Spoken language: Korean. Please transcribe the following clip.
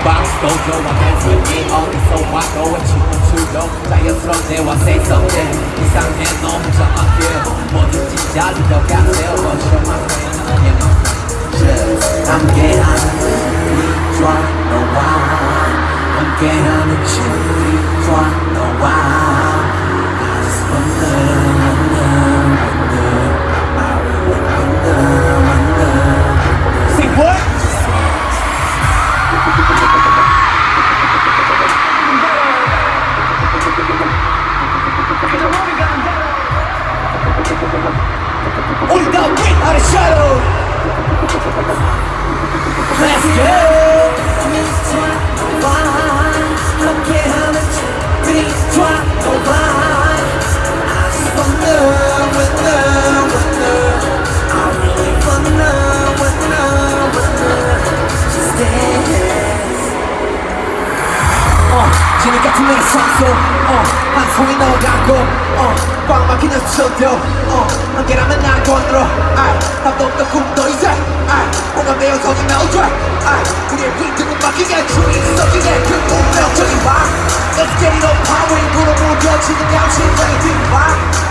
sad Bounce dojo와 댄스니 어디서 와도 춤을 추고 자연스러운 대화 say something 이상해 너 혼자 맡겨 뭐든지 잘 들어가세요 But you're my friend I'm your just 함께하는 우리 좋아 너와 함께하는 우리 좋아 어, 진흙 같은 내 상소 어, 한 송이 넣어갖고. 어, 꽉 막히는 스튜디오. 어, 함께라면 날 건드려 아이, 밥도 없던 꿈도 이제. 아이, 공감되어 서진 멜드라 아이, 우리의 리듬은 막히게 춤이 섞이게 그 운명적인 밤 Let's get it on power 인구로 무뎌지는 양심장의 뒷밤